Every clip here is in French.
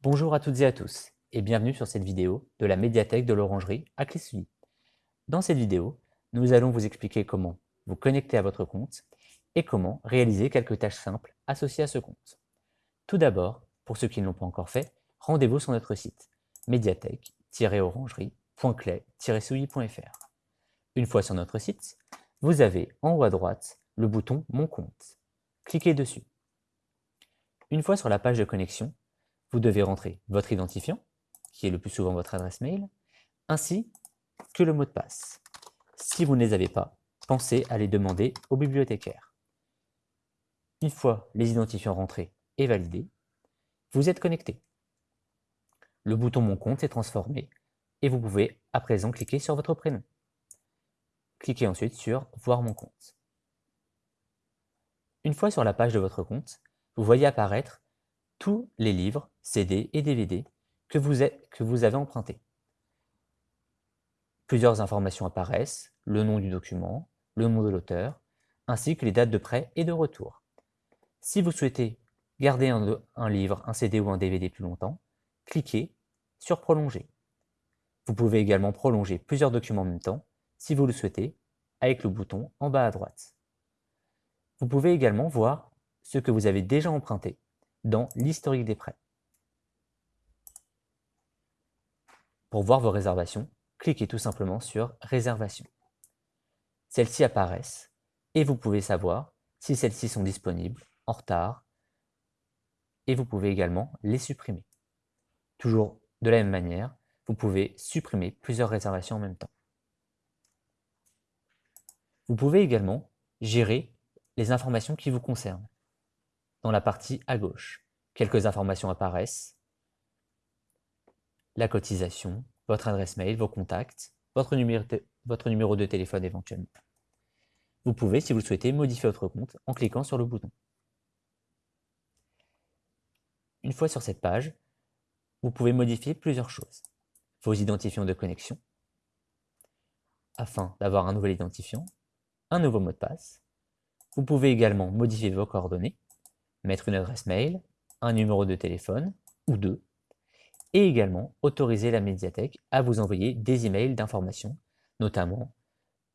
Bonjour à toutes et à tous et bienvenue sur cette vidéo de la médiathèque de l'Orangerie à Clissuy. Dans cette vidéo, nous allons vous expliquer comment vous connecter à votre compte et comment réaliser quelques tâches simples associées à ce compte. Tout d'abord, pour ceux qui ne l'ont pas encore fait, rendez-vous sur notre site médiathèque-orangerie.clé-souilly.fr. Une fois sur notre site, vous avez en haut à droite le bouton Mon compte. Cliquez dessus. Une fois sur la page de connexion, vous devez rentrer votre identifiant, qui est le plus souvent votre adresse mail, ainsi que le mot de passe. Si vous ne les avez pas, pensez à les demander au bibliothécaire. Une fois les identifiants rentrés et validés, vous êtes connecté. Le bouton Mon compte est transformé et vous pouvez à présent cliquer sur votre prénom. Cliquez ensuite sur Voir mon compte. Une fois sur la page de votre compte, vous voyez apparaître tous les livres, CD et DVD que vous, avez empruntés. Plusieurs informations apparaissent, le nom du document, le nom de l'auteur, ainsi que les dates de prêt et de retour. Si vous souhaitez garder un, livre, un CD ou un DVD plus longtemps, cliquez sur Prolonger. Vous pouvez également prolonger plusieurs documents en même temps, si vous le souhaitez, avec le bouton en bas à droite. Vous pouvez également voir ce que vous avez déjà emprunté dans l'historique des prêts. Pour voir vos réservations, cliquez tout simplement sur Réservation. Celles-ci apparaissent et vous pouvez savoir si celles-ci sont disponibles, en retard, et vous pouvez également les supprimer. Toujours de la même manière, vous pouvez supprimer plusieurs réservations en même temps. Vous pouvez également gérer les informations qui vous concernent dans la partie à gauche. Quelques informations apparaissent. La cotisation, votre adresse mail, vos contacts, votre numéro, de, téléphone éventuellement. Vous pouvez, si vous le souhaitez, modifier votre compte en cliquant sur le bouton. Une fois sur cette page, vous pouvez modifier plusieurs choses. Vos identifiants de connexion, afin d'avoir un nouvel identifiant, un nouveau mot de passe. Vous pouvez également modifier vos coordonnées, mettre une adresse mail, un numéro de téléphone ou deux, et également autoriser la médiathèque à vous envoyer des emails d'information, notamment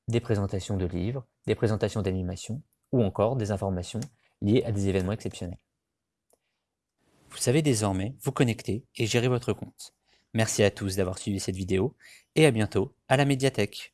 des présentations de livres, des présentations d'animation ou encore des informations liées à des événements exceptionnels. Vous savez désormais vous connecter et gérer votre compte. Merci à tous d'avoir suivi cette vidéo et à bientôt à la médiathèque.